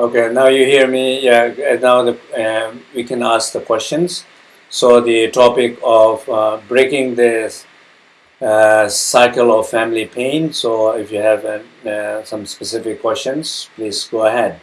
Okay, now you hear me. Yeah, now the, um, we can ask the questions. So the topic of uh, breaking this uh, cycle of family pain. So if you have uh, uh, some specific questions, please go ahead.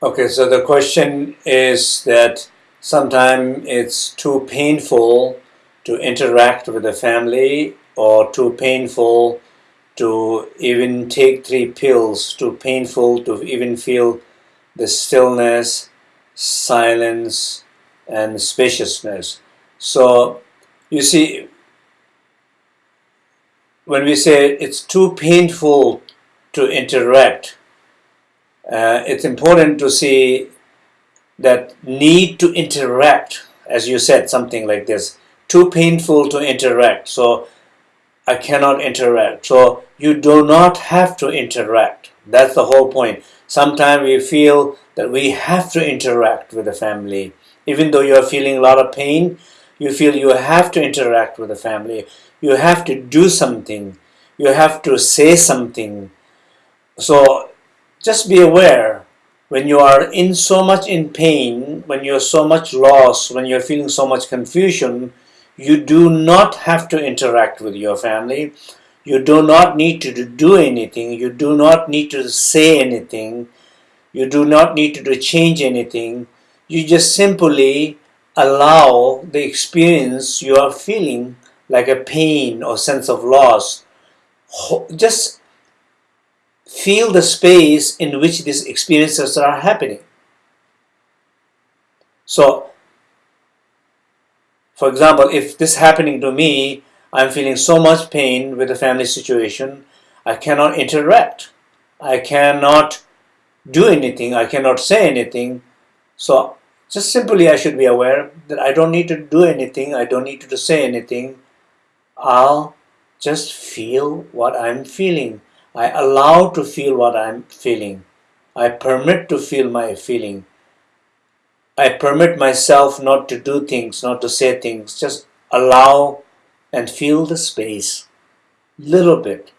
Okay, so the question is that sometimes it's too painful to interact with the family or too painful to even take three pills, too painful to even feel the stillness, silence, and spaciousness. So you see, when we say it's too painful to interact, uh, it's important to see that need to interact, as you said, something like this, too painful to interact, so I cannot interact. So you do not have to interact. That's the whole point. Sometimes we feel that we have to interact with the family. Even though you're feeling a lot of pain, you feel you have to interact with the family. You have to do something. You have to say something. So just be aware when you are in so much in pain, when you're so much lost, when you're feeling so much confusion, you do not have to interact with your family. You do not need to do anything. You do not need to say anything. You do not need to change anything. You just simply allow the experience you are feeling like a pain or sense of loss. Just feel the space in which these experiences are happening. So, for example, if this happening to me, I'm feeling so much pain with the family situation, I cannot interact. I cannot do anything. I cannot say anything. So, just simply I should be aware that I don't need to do anything. I don't need to say anything. I'll just feel what I'm feeling. I allow to feel what I'm feeling. I permit to feel my feeling. I permit myself not to do things, not to say things. Just allow and feel the space. Little bit.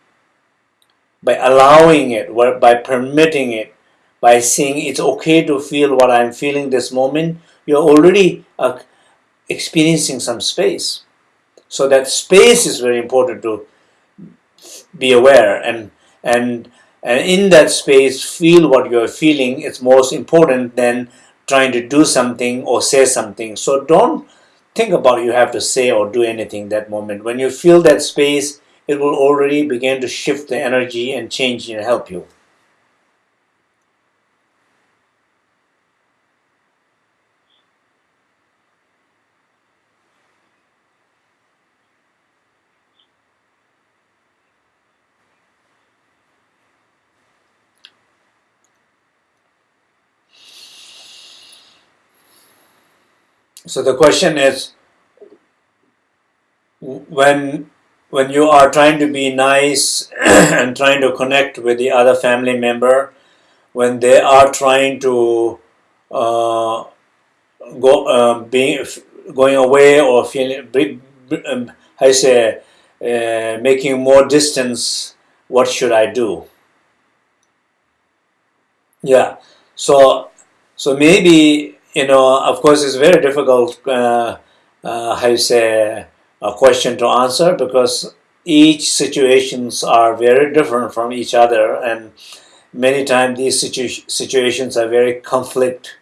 By allowing it, by permitting it, by saying it's okay to feel what I'm feeling this moment, you're already uh, experiencing some space. So that space is very important to be aware and and and in that space feel what you're feeling it's most important than trying to do something or say something. So don't think about you have to say or do anything that moment. When you feel that space it will already begin to shift the energy and change and help you So the question is, when when you are trying to be nice and trying to connect with the other family member, when they are trying to uh, go uh, being going away or feeling, um, I say, uh, making more distance, what should I do? Yeah, so so maybe you know, of course, it's very difficult, uh, uh, you say, a question to answer because each situations are very different from each other and many times these situ situations are very conflict,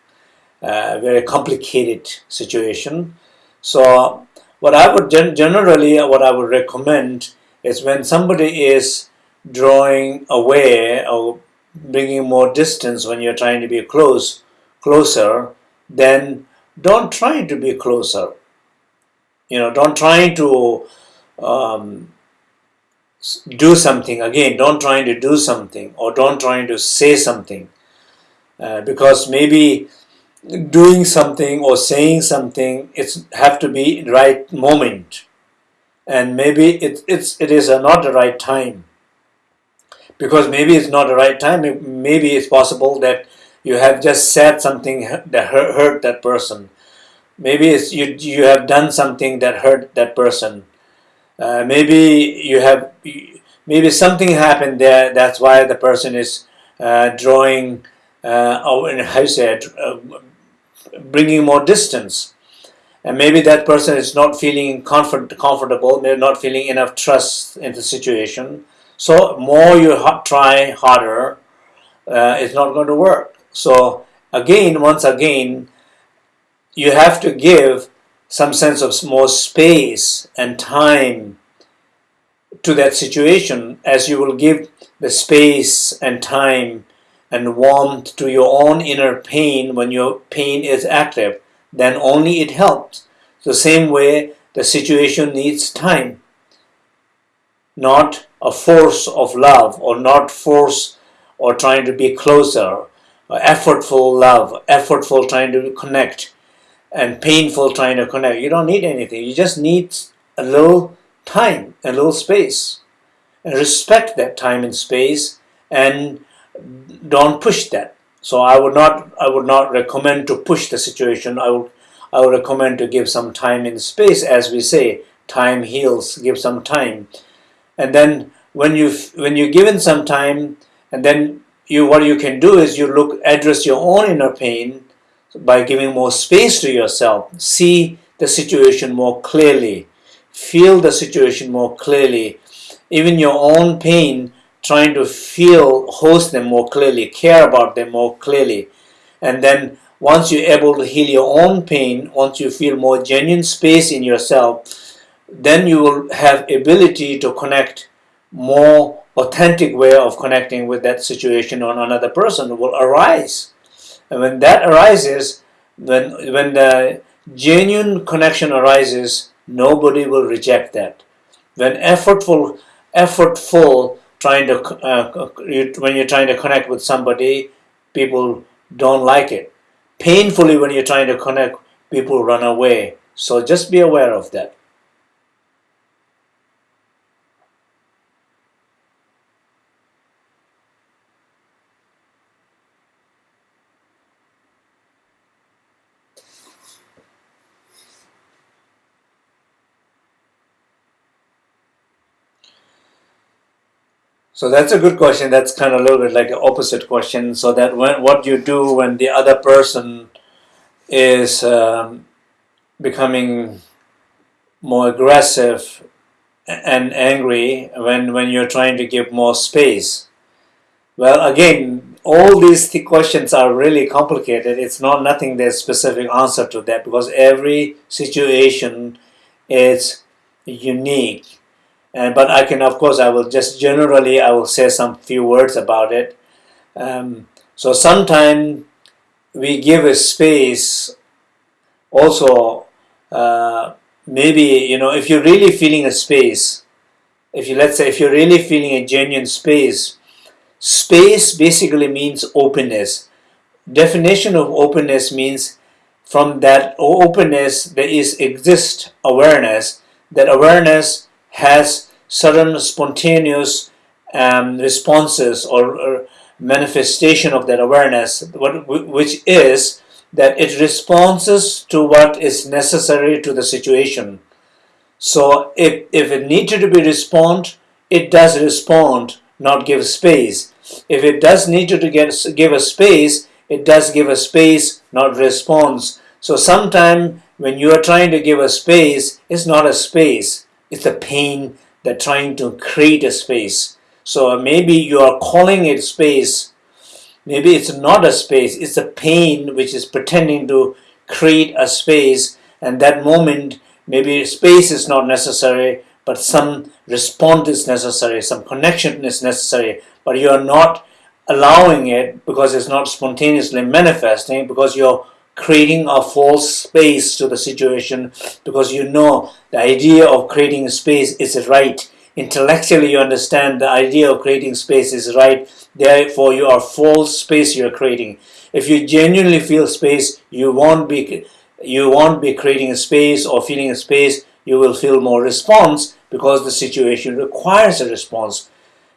uh, very complicated situation. So what I would gen generally, what I would recommend is when somebody is drawing away or bringing more distance when you're trying to be close, closer, then don't try to be closer. You know, don't try to um, do something. Again don't trying to do something or don't trying to say something. Uh, because maybe doing something or saying something it's have to be right moment. And maybe it, it's it is not the right time. Because maybe it's not the right time maybe it's possible that you have just said something that hurt, hurt that person. Maybe you you have done something that hurt that person. Uh, maybe you have maybe something happened there that's why the person is uh, drawing uh, oh, how you say it, uh, bringing more distance. And maybe that person is not feeling comfort, comfortable maybe not feeling enough trust in the situation. So more you try harder uh, it's not going to work so again once again you have to give some sense of more space and time to that situation as you will give the space and time and warmth to your own inner pain when your pain is active. Then only it helps. The same way the situation needs time. Not a force of love or not force or trying to be closer Uh, effortful love effortful trying to connect and painful trying to connect. You don't need anything. You just need a little time, a little space. And respect that time and space and don't push that. So I would not I would not recommend to push the situation. I would I would recommend to give some time and space as we say, time heals, give some time. And then when you when you're given some time and then you what you can do is you look address your own inner pain by giving more space to yourself, see the situation more clearly, feel the situation more clearly, even your own pain, trying to feel, host them more clearly, care about them more clearly. And then once you're able to heal your own pain, once you feel more genuine space in yourself, then you will have ability to connect more authentic way of connecting with that situation or another person will arise. And when that arises, when, when the genuine connection arises, nobody will reject that. When effortful, effortful trying to, uh, when you're trying to connect with somebody, people don't like it. Painfully, when you're trying to connect, people run away. So just be aware of that. So that's a good question. That's kind of a little bit like an opposite question. So that when what you do when the other person is um, becoming more aggressive and angry when when you're trying to give more space. Well, again, all these th questions are really complicated. It's not nothing there's specific answer to that because every situation is unique and but I can of course I will just generally I will say some few words about it. Um, so sometimes we give a space also uh, maybe you know if you're really feeling a space if you let's say if you're really feeling a genuine space space basically means openness. Definition of openness means from that openness there is exist awareness that awareness has certain spontaneous um, responses or, or, manifestation of that awareness, what, which is that it responds to what is necessary to the situation. So if, if it needed to be respond, it does respond, not give space. If it does need to get, give a space, it does give a space, not response. So sometimes when you are trying to give a space, it's not a space it's the pain that trying to create a space. So maybe you are calling it space. Maybe it's not a space. It's a pain which is pretending to create a space. And that moment, maybe space is not necessary, but some response is necessary, some connection is necessary. But you are not allowing it because it's not spontaneously manifesting because you're creating a false space to the situation because you know the idea of creating space is right intellectually you understand the idea of creating space is right, therefore you are false space you're creating. If you genuinely feel space, you won't be you won't be creating a space or feeling a space, you will feel more response because the situation requires a response.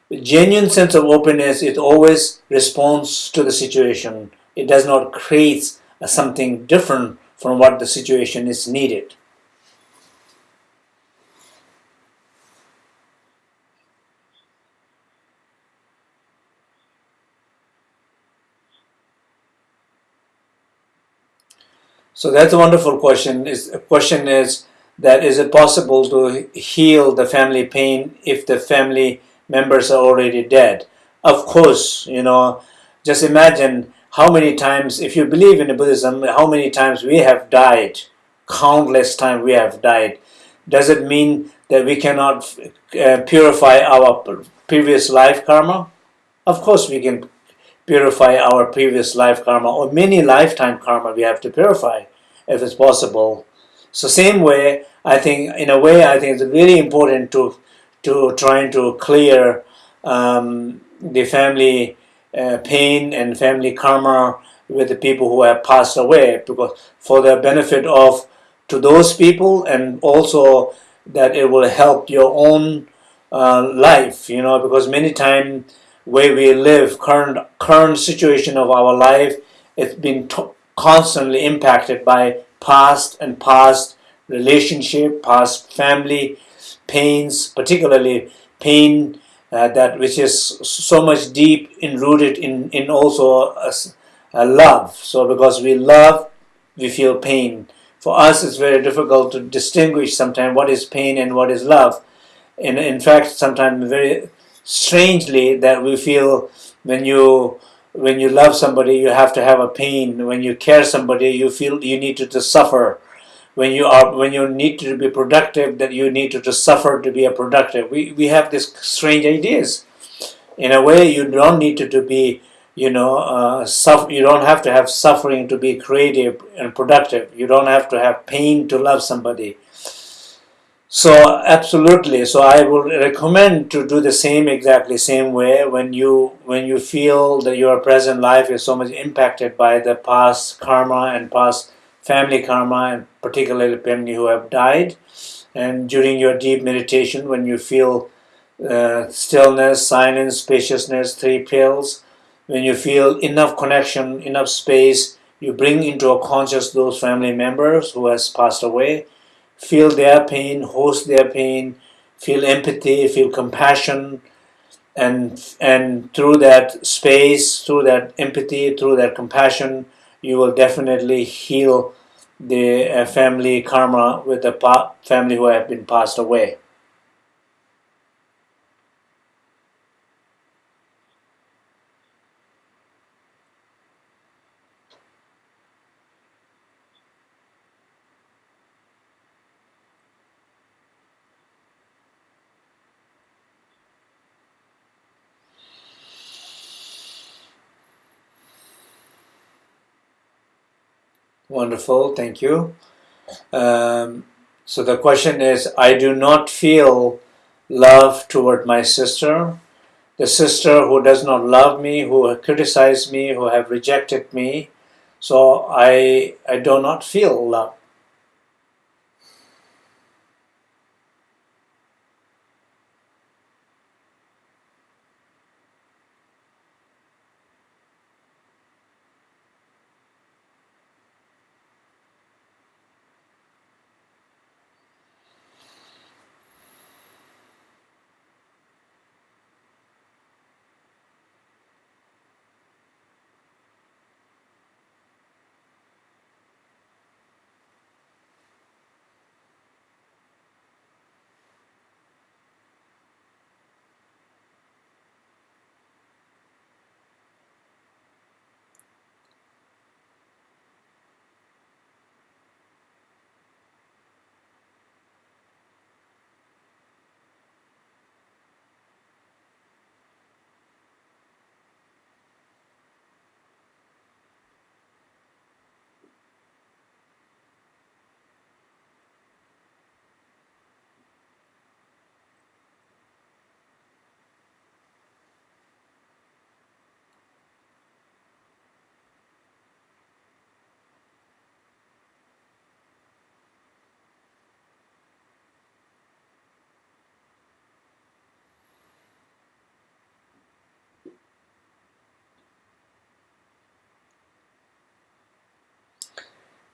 The genuine sense of openness it always responds to the situation. It does not create something different from what the situation is needed. So that's a wonderful question. Is a question is that is it possible to heal the family pain if the family members are already dead? Of course, you know, just imagine how many times, if you believe in Buddhism, how many times we have died, countless times we have died. Does it mean that we cannot uh, purify our previous life karma? Of course we can purify our previous life karma or many lifetime karma we have to purify if it's possible. So same way, I think in a way, I think it's really important to to trying to clear um, the family uh, pain and family karma with the people who have passed away, because for the benefit of to those people and also that it will help your own uh, life, you know, because many times where we live, current current situation of our life, it's been constantly impacted by past and past relationship, past family pains, particularly pain uh, that which is so much deep enrooted in in also a, a love. So because we love, we feel pain. For us, it's very difficult to distinguish sometimes what is pain and what is love. And in fact, sometimes very strangely that we feel when you when you love somebody, you have to have a pain. When you care somebody, you feel you need to, to suffer. When you are when you need to be productive, that you need to, suffer to be a productive. We we have these strange ideas. In a way, you don't need to, to be you know uh, suffer. You don't have to have suffering to be creative and productive. You don't have to have pain to love somebody. So absolutely. So I would recommend to do the same exactly same way when you when you feel that your present life is so much impacted by the past karma and past family karma and particularly family who have died. And during your deep meditation, when you feel uh, stillness, silence, spaciousness, three pills, when you feel enough connection, enough space, you bring into a conscious those family members who has passed away feel their pain, host their pain, feel empathy, feel compassion, and and through that space, through that empathy, through that compassion, you will definitely heal the uh, family karma with the family who have been passed away. Wonderful, thank you. Um, so the question is, I do not feel love toward my sister. The sister who does not love me, who criticized me, who have rejected me. So I, I do not feel love.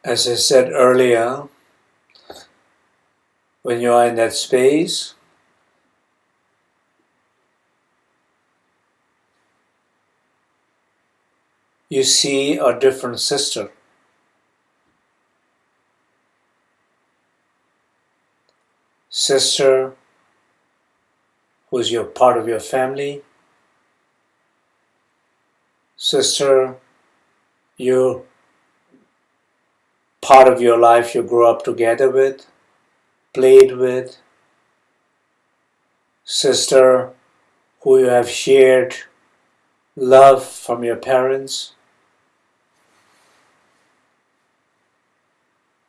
As I said earlier, when you are in that space, you see a different sister. Sister who's your part of your family. Sister, you part of your life you grew up together with, played with. Sister, who you have shared love from your parents.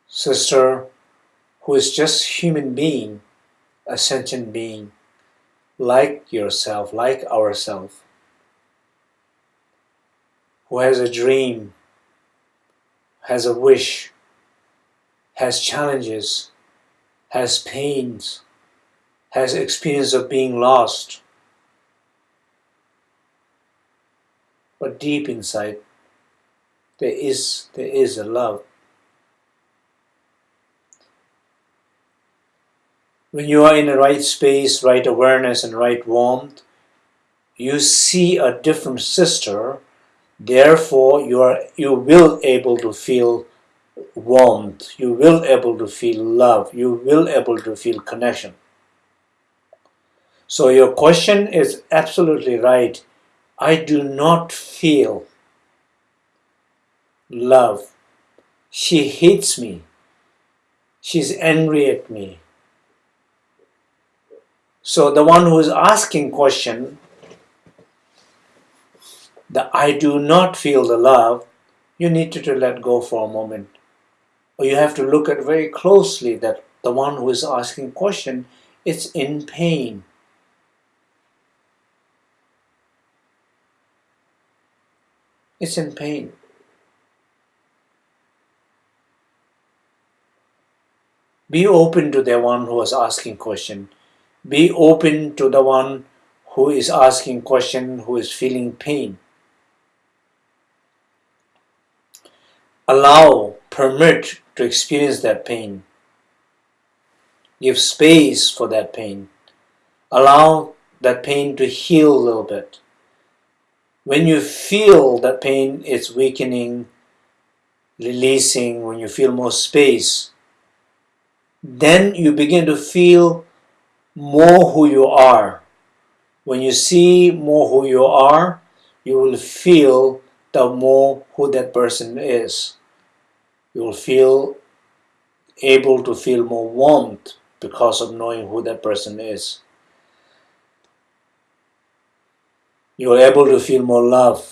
Sister, who is just human being, a sentient being, like yourself, like ourselves, who has a dream, has a wish, has challenges, has pains, has experience of being lost. But deep inside, there is, there is a love. When you are in the right space, right awareness, and right warmth, you see a different sister. Therefore, you are you will able to feel warmth, you will able to feel love, you will able to feel connection. So your question is absolutely right. I do not feel love. She hates me. She's angry at me. So the one who is asking question, the I do not feel the love, you need to, to let go for a moment you have to look at very closely that the one who is asking question is in pain. It's in pain. Be open to the one who is asking question. Be open to the one who is asking question, who is feeling pain. Allow, permit to experience that pain. Give space for that pain. Allow that pain to heal a little bit. When you feel that pain is weakening, releasing, when you feel more space, then you begin to feel more who you are. When you see more who you are, you will feel the more who that person is you will feel able to feel more warmth because of knowing who that person is. You're able to feel more love.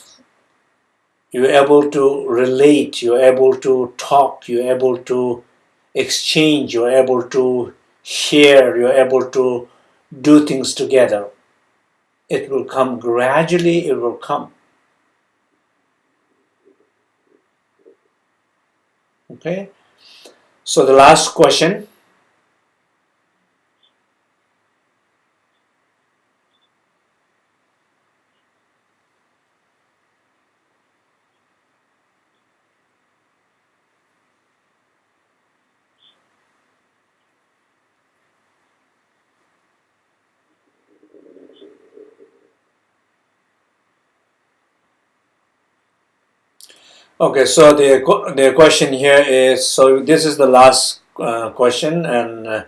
You're able to relate. You're able to talk. You're able to exchange. You're able to share. You're able to do things together. It will come gradually, it will come. Okay, so the last question. Okay, so the the question here is so this is the last uh, question, and uh,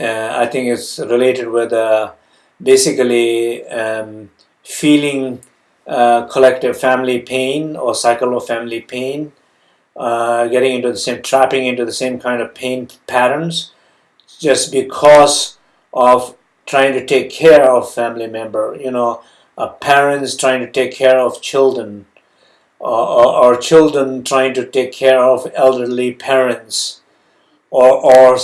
uh, I think it's related with uh, basically um, feeling uh, collective family pain or cycle of family pain, getting into the same trapping into the same kind of pain patterns, just because of trying to take care of family member. You know, parents trying to take care of children or, or, children trying to take care of elderly parents, or, or,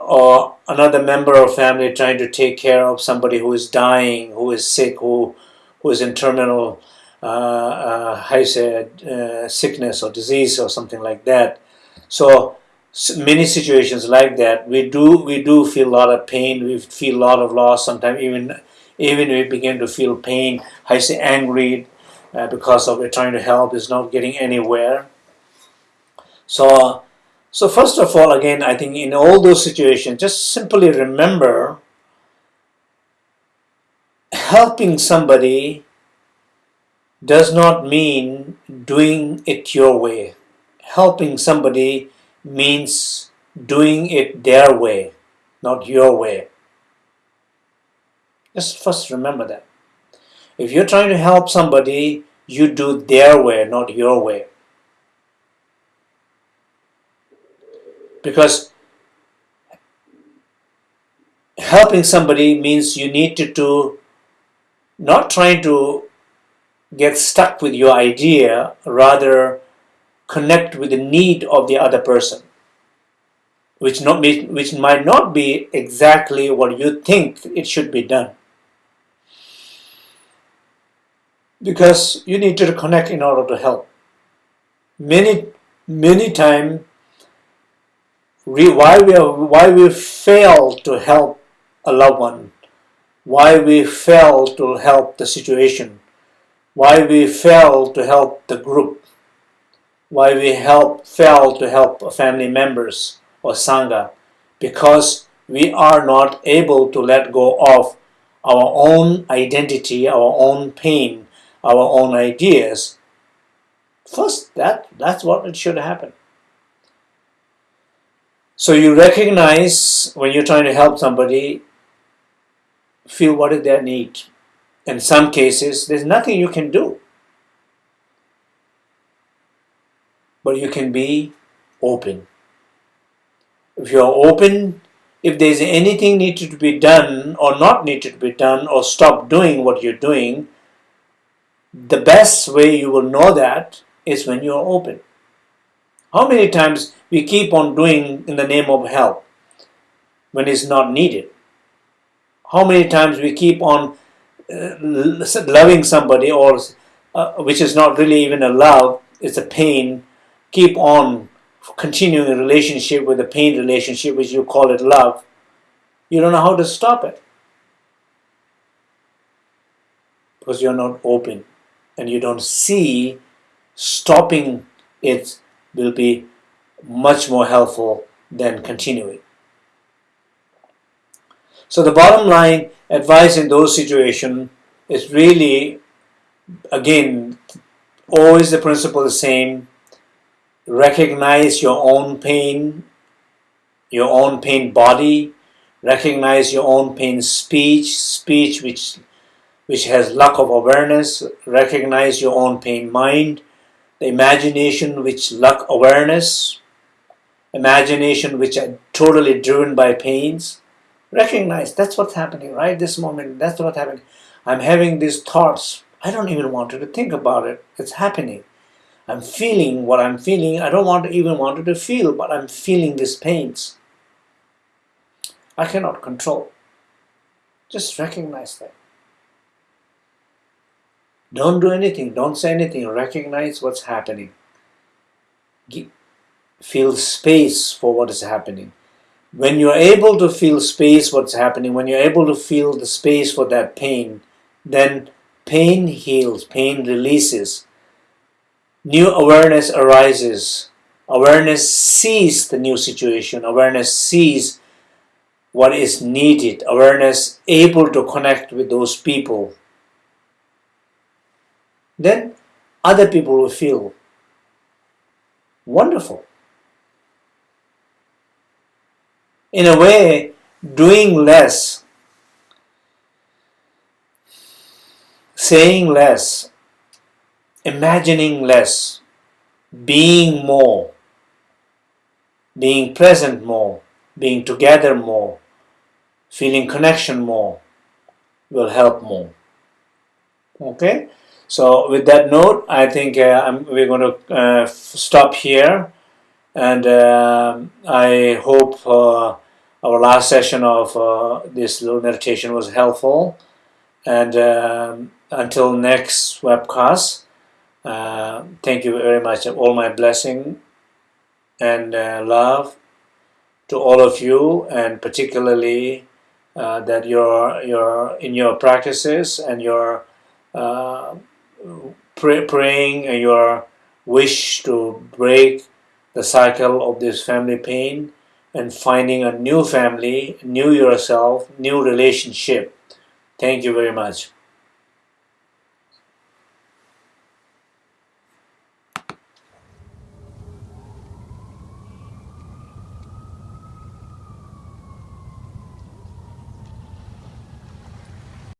or another member of family trying to take care of somebody who is dying, who is sick, who, who is in terminal uh, uh, say, uh, sickness or disease or something like that. So many situations like that, we do we do feel a lot of pain. We feel a lot of loss. Sometimes even even we begin to feel pain. I say angry, uh, because of it trying to help is not getting anywhere. So So first of all, again, I think in all those situations, just simply remember helping somebody does not mean doing it your way. Helping somebody means doing it their way, not your way. Just first remember that. If you're trying to help somebody, you do their way, not your way. Because helping somebody means you need to do not trying to get stuck with your idea, rather connect with the need of the other person, which, not which might not be exactly what you think it should be done. Because you need to connect in order to help. Many, many times, why we, why we fail to help a loved one, why we fail to help the situation, why we fail to help the group, why we help fail to help family members or sangha, because we are not able to let go of our own identity, our own pain, our own ideas. First, that that's what it should happen. So you recognize when you're trying to help somebody, feel what is their need in some cases, there's nothing you can do. But you can be open. If you're open, if there's anything needed to be done or not needed to be done or stop doing what you're doing, the best way you will know that is when you're open. How many times we keep on doing in the name of help when it's not needed? How many times we keep on uh, loving somebody or uh, which is not really even a love, it's a pain, keep on continuing a relationship with a pain relationship, which you call it love, you don't know how to stop it. Because you're not open and you don't see stopping it will be much more helpful than continuing. So the bottom line advice in those situations is really, again, always the principle the same. Recognize your own pain, your own pain body, recognize your own pain speech, speech which which has lack of awareness, recognize your own pain. Mind, the imagination which lack awareness, imagination which are totally driven by pains, recognize that's what's happening right? This moment that's what's happening. I'm having these thoughts. I don't even want to think about it. It's happening. I'm feeling what i'm feeling. I don't want to even want to feel but i'm feeling these pains. I cannot control. Just recognize that don't do anything. Don't say anything. Recognize what's happening. Feel space for what is happening. When you're able to feel space what's happening when you're able to feel the space for that pain then pain heals pain releases. New awareness arises. Awareness sees the new situation. Awareness sees what is needed. Awareness able to connect with those people then other people will feel wonderful in a way, doing less, saying less, imagining less, being more, being present more, being together more, feeling connection more will help more. Okay, so with that note, I think uh, we're going to uh, stop here, and uh, I hope uh, our last session of this little meditation was helpful. And um, until next webcast, uh, thank you very much. All my blessing and uh, love to all of you, and particularly uh, that you're, you're in your practices and your pray, praying your wish to break the cycle of this family pain and finding a new family, new yourself, new relationship. Thank you very much.